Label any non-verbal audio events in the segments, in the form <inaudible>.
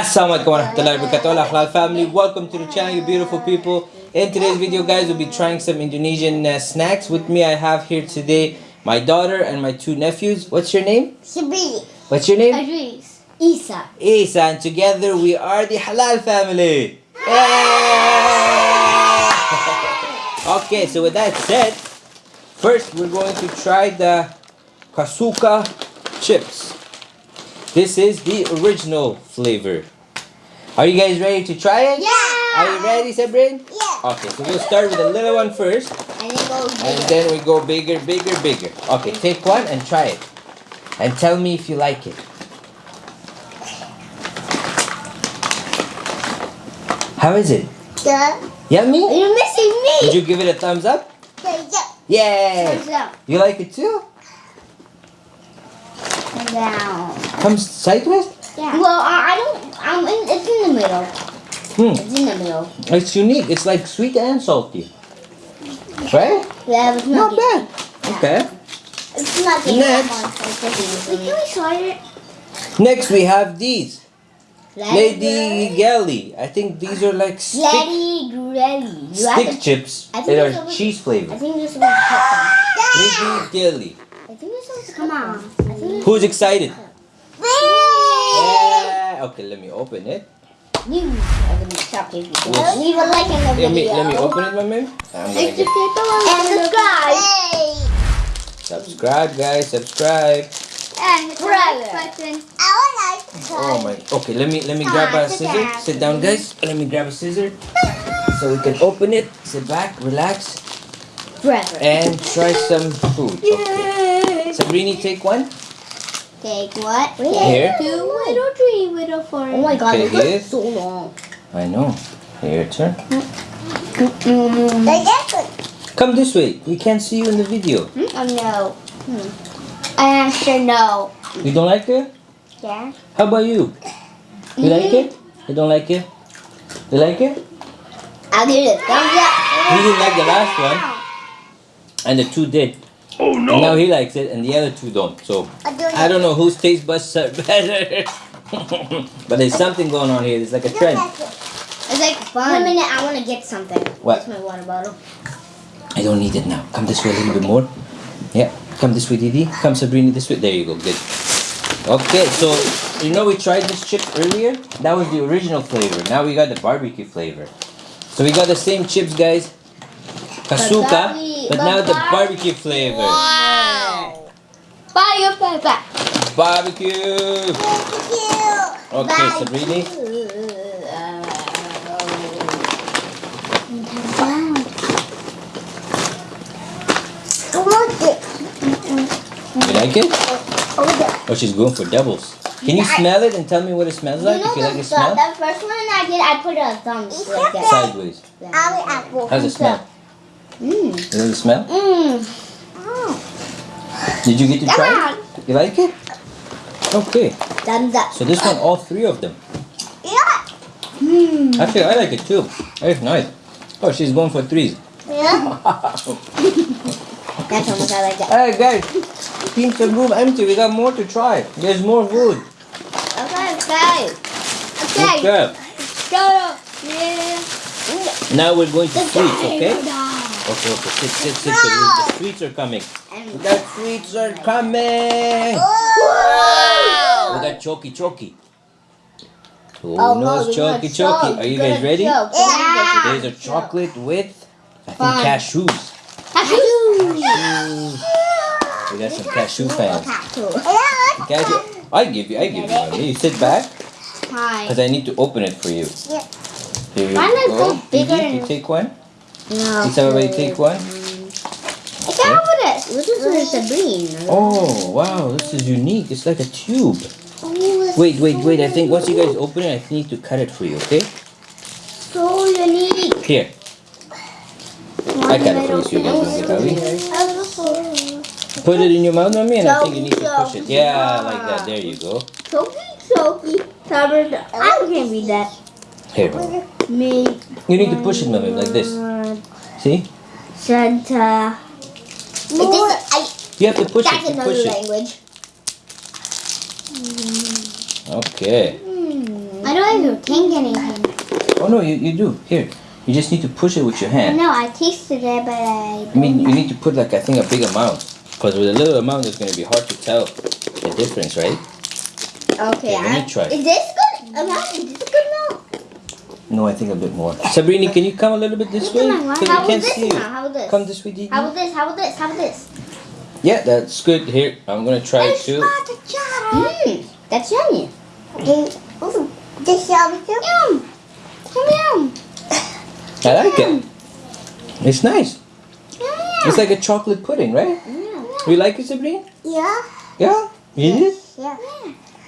Assalamualaikum warahmatullahi wabarakatuh Halal family welcome to the channel you beautiful people. In today's video guys we'll be trying some Indonesian uh, snacks. With me I have here today my daughter and my two nephews. What's your name? Sabili. what's your name? Idris. Isa. Isa and together we are the Halal family. <laughs> Okay so with that said first we're going to try the Kusuka chips this is the original flavor are you guys ready to try it Yeah. are you ready Sabrin? Yeah. Okay, so we'll start with a little one first, And then go and then we go bigger, bigger, bigger. Okay, take one and try it. And tell me if you like it. How is it? Yeah. Yummy? You're missing me. Did you give it a thumbs up? Yeah, yeah. Yay! yeah. You like it too? Down. Comes sideways? Yeah. Well, I, I don't. I'm in. It's in the middle. Hmm, It's in the middle. it's unique. It's like sweet and salty. Right? Yeah, it's Not not. bad. Okay. It's not the Next. Wait, can we try it? Next we have these. Lady Gelly. I think these are like stick, Lady Grelly. Stick to. chips. I They are over- cheese I think you're supposed to cut them. Lady Gelly. I think you're supposed to Come on. Who's excited? You're. Yeah. Okay, let me open it. You are the chocolate people. Leave a like in the Let me let me open it, my man. I'm gonna And subscribe. subscribe, guys. Subscribe. And button. Oh my. Okay, let me let me grab a sit scissor. down. Sit down, guys. Let me grab a scissor so we can open it. Sit back, relax, Forever. and try some food. Okay. Sabrini, take one. Take what? Here. Two, little, three, little, four. Oh my god, this here. is so long. I know. Here, turn. Mm. Come this way. We can't see you in the video. Oh no. Hmm. I answer no. You don't like it? Yeah. How about you? You like it? You don't like it? You like it? I'll give it a thumbs up. He didn't like the last one, and the two did. Oh no! And now he likes it, and the other two don't. So I don't know whose taste buds are <laughs> better. but there's something going on here. There's like a trend. It's like fun. Wait a minute, I want to get something. What? That's my water bottle. I don't need it now. Come this way a little bit more. Yeah. Come this way, Didi. Come Sabrina this way. There you go. Good. Okay, so you know we tried this chips earlier. That was the original flavor. Now we got the barbecue flavor. So we got the same chips, guys. Kusuka, But but now the barbecue flavor. Wow. Bye, bye, bye. Barbecue. Okay, Sabrina. You like it? Oh, she's going for doubles. Can you smell it and tell me what it smells like? If you like the smell? the first one I did, I put a thumb like that. Sideways. How's it smell? Mmm. You like the smell? Mmm. Did you get to Come try on. it? You like it? Okay. Thumbs up. So this one, all three of them. Yeah. Mmm. Actually, I like it too. It's nice. Oh, she's going for threes. Yeah. <laughs> That's how much I like that. Hey guys, keep the room empty. We got more to try. There's more food. Okay, okay. Okay. Okay. Go. Yeah. Now we're going to sweets, okay? Guy. Okay, okay. Sit, sit, sit. The, the sweets are coming. And The sweets are coming. Wow. We got choky choky. Who Oh, knows we're gonna choky choky? choke. Are you guys ready? choke. There's a chocolate with, I think, Fun. cashews. Cashew. Cashews. We got some cashew fans. Cashew. I give you, I give you one. You sit back, Hi. because I need to open it for you. Yeah. Here you Mine is go. so bigger Gigi, you take one. No. Did everybody take one? I can't open it. This is for Sabrina. Oh, wow, this is unique. It's like a tube. Oh, Wait, wait, wait. I think once you guys open it, I need to cut it for you, okay? so unique. Here. I cut it for you so you guys don't get. Put it in your mouth, mommy, and I think you need to push it. Yeah, like that. There you go. Choky. Covered. I can't read that. Here. Me. You need to push it, mommy, like this. See? Santa. More. You have to push That's it. You another push it. language. Okay. I I don't even think anything. Oh no, you, you do. Here. You just need to push it with your hand. No, I tasted it, but I. I mean, you need to put like I think a big amount. Because with a little amount, it's going to be hard to tell the difference, right? Okay, Okay, let me try. Is this good amount? Is this a good amount? No, I think a bit more. Sabrina, can you come a little bit this way? Come Because How we can't about see you. How about this? Come this way, Didi. How about this? How about this? How about this? Yeah, that's good. Here, I'm gonna try it too. Mmm, that's yummy. Hmm. Ooh, this yummy too. Yum. Yum yum. <laughs> I like it. It's nice. It's like a chocolate pudding, right? yum. You like it, Sabrina? Yeah. Yeah? You did? Yeah.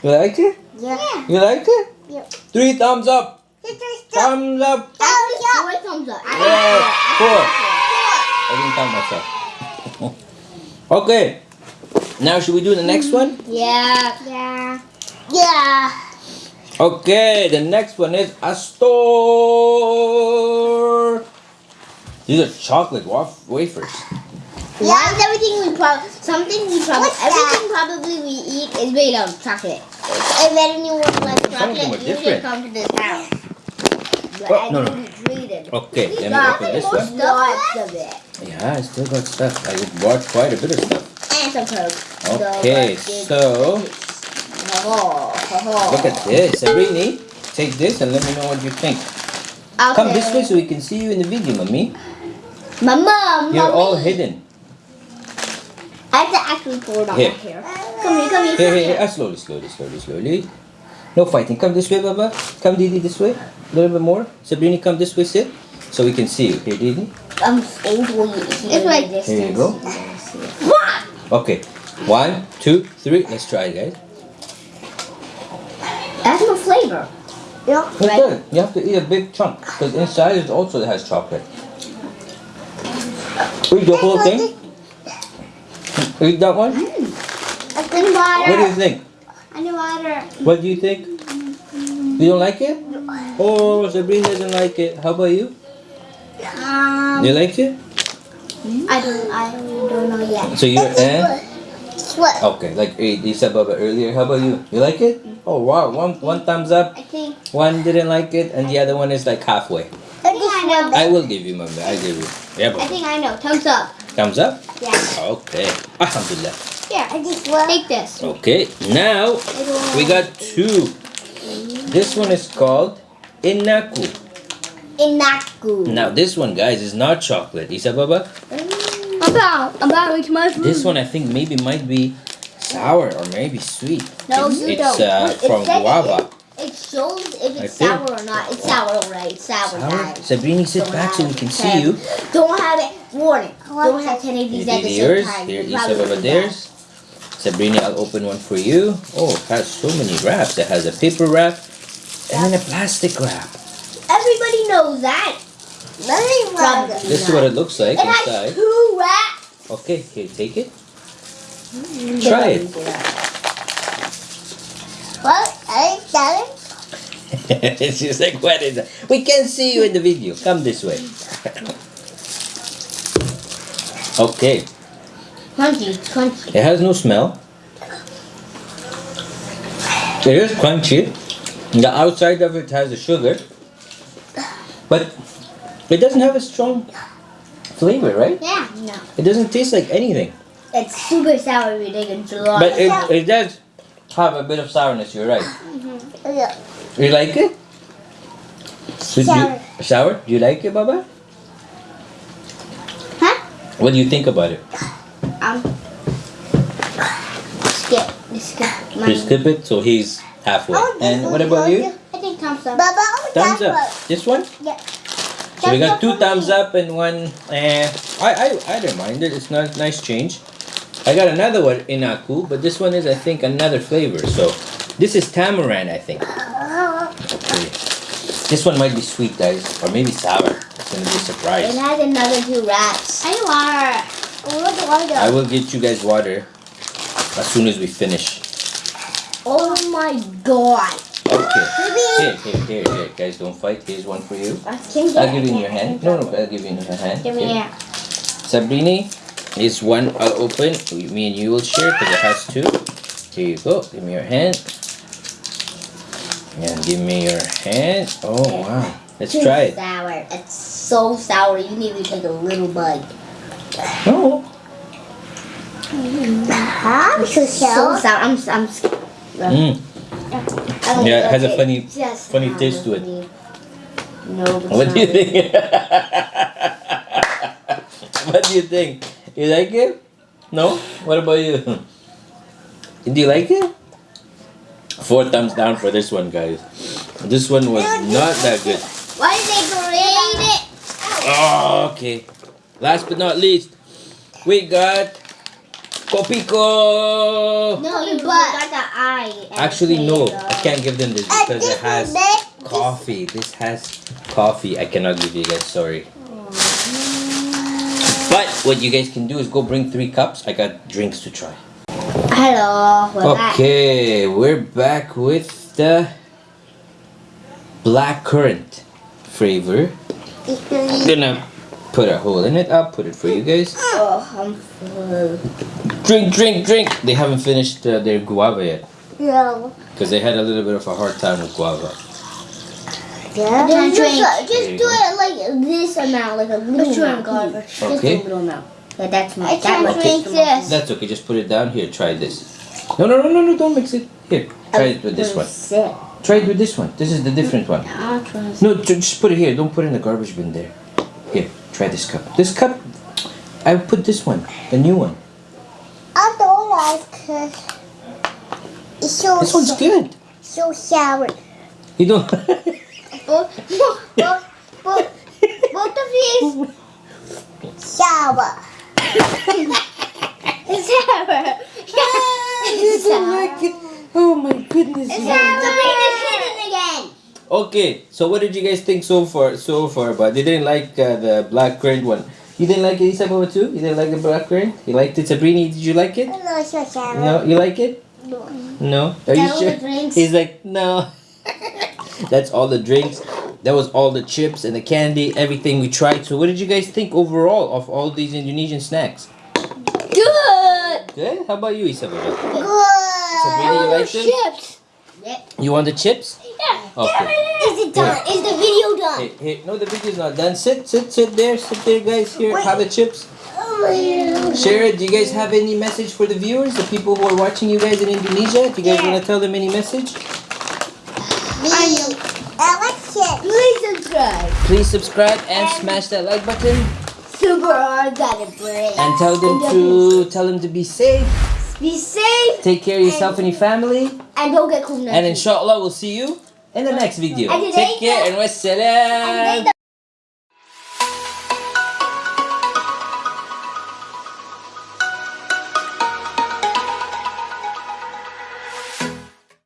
You like it? Yeah. You like it? Yeah. Three thumbs up. Thumbs up. Four thumbs up. Yeah, four. I didn't count myself. okay. Now should we do the next one? Mm, yeah. Yeah. Yeah. Okay, the next one is a store. These are chocolate waf- wafers. Why is everything we probably something we probably everything probably we eat is made of chocolate. If anyone likes Some of chocolate, you should come to this house. Oh, no, no. didn't read it. Okay, let me Got open this one. Lots of it. Yeah, I still got stuff. I bought quite a bit of stuff. And some coke. Okay, so look at this. Sabrina, take this and let me know what you think. oh. Come this way so we can see you in the video, mommy. Mama, You're all hidden. I have to actually pour it out Here. my hair. Come here, come here, Here, come here, here. here. Ah, slowly, slowly, slowly, slowly. No fighting. Come this way, Baba. Come, Didi, this way. A little bit more. Sabrina, come this way, sit. So we can see you. Here, Didi. I'm able to It's like this. Here you go. Okay. One, two, three. Let's try it, guys. That's no flavor. Yeah. It's good. You have to eat a big chunk because inside it also has chocolate. Eat the whole thing. Eat that one. What do you think? Underwater. What do you think? You don't like it? Oh, Sabrina doesn't like it. How about you? Um, You like it? I don't, I don't know yet. So you're eh? What? Okay, like eh, you said Baba earlier. How about you? You like it? Oh wow, one one thumbs up, I think, one didn't like it, and the other one is like halfway. I think I know. I will give you, Mama. I give you. Yeah, I think I know. Thumbs up. Thumbs up. Yeah. Okay. Alhamdulillah. Here, I just take this. Okay, now we got two. This one is called Inaku. Inaku. Now this one, guys, is not chocolate. Isa Baba? About, about which mushroom? This one I think maybe might be sour or maybe sweet. No, it's, you it's don't. uh, It from said it- guava. It shows if it's sour or not. It's sour, right? It's sour, Sour? guys. Sabrina, sit Don't back so we can it. see you. Don't have it. Warning. Don't have 10 of these at the same time. Here You'll is probably Baba do theirs. Sabrina, I'll open one for you. Oh, it has so many wraps. It has a paper wrap and then a plastic wrap. Everybody knows that. Probably This is what it looks like It has inside. two wraps. Okay, here, take it. Mm-hmm. Try it. What? I got it. <laughs> She's like, what is that? We can see you in the video. Come this way. <laughs> okay. Crunchy, crunchy. It has no smell. It is crunchy. The outside of it has the sugar. But it doesn't have a strong flavor, right? Yeah. No. It doesn't taste like anything. It's super sour if you take it too long. But it, it does have a bit of sourness, you're right. Mm-hmm. Yeah. You like it? Sour. sour? Do you like it, Baba? Huh? What do you think about it? <laughs> Um. Skip. Skip. You skip it, so he's halfway. And what about you? I think thumbs up. Thumbs up. This one? Yeah. So we got two thumbs me. up and one. Eh, I I I don't mind it. It's not nice change. I got another one in Aku, but this one is I think another flavor. So this is tamarind, I think. <gasps> Okay. This one might be sweet, guys, or maybe sour. It's gonna be a surprise. It has another two wraps. I want. I will get you guys water as soon as we finish. Oh my god. Okay. Here, here, here, here. Guys, don't fight. Here's one for you. I'll give you in your hand. No, no, I'll give you in your hand. Give me Here. here. Sabrini is one I'll open. Me and you will share because it has two. Here you go. Give me your hand. And give me your hand. Oh wow. Let's try it. Sour. It's so sour. You need to take a little bite. No. Huh? So sour. I'm. I'm. Mm. I don't Yeah, it has a like funny, Just funny taste to it. No. What do you think? <laughs> what do you think? You like it? No? What about you? Do you like it? Four thumbs down for this one, guys. This one was not that good. Why did they grade it? Oh, okay. Last but not least, we got Kopiko. No, you got the eye. Actually, no. I can't give them this because it has coffee. This has coffee. I cannot give you guys. Sorry. But what you guys can do is go bring three cups. I got drinks to try. Hello. We're back. Okay, we're back with the black currant flavor. I'm gonna put a hole in it. I'll put it for you guys. Oh, I'm full. Drink, drink, drink. They haven't finished uh, their guava yet No. because they had a little bit of a hard time with guava. Yeah. Just, Just, just There you do go. it like this amount, like a little Just drink amount. Just Okay. a little amount. Yeah, that's my. I that can't much drink is the most. this. That's okay. Just put it down here. Try this. No, no, no, no, no. Don't mix it. Here. Try it with this one. Sick. Try it with this one. This is the different one. I'll. No, just put it here. Don't put it in the garbage bin there. Here. Try this cup. This cup. I put this one. The new one. I don't like it. It's so This one's good. so sour. You don't. <laughs> Both, both, both, both, both of these sour. It's <laughs> sour. <laughs> you don't like it. Oh my goodness. It's sour. Sabrina's hidden again. Okay, so what did you guys think so far? So far, but they didn't like uh, the black currant one. You didn't like it, Isabella too. You didn't like the black currant. You liked it, Sabrini. Did you like it? No, it's so. No, you like it? No. No. Are you That was sure? the drinks. He's like, no. <laughs> That's all the drinks. That was all the chips and the candy, everything we tried. So, what did you guys think overall of all these Indonesian snacks? Good. Good. How about you, Isabella? Good. Sabrina, you like them? Chips. You want the chips? Yeah. Okay. Is it done? Is the video done? Hey, hey, no, the video's not done. Sit, sit, sit there, sit there, guys. Here, have the chips. Oh, yeah. Share it. Do you guys have any message for the viewers, the people who are watching you guys in Indonesia? Do you guys want to tell them any message? I. I like chips. Please subscribe. Please subscribe and smash that like button Super hard got a break. and tell them to tell them to be safe. Be safe Take care of yourself and your family. and don't get COVID. And inshallah, we'll see you in the next video. And Take care and wassalam. And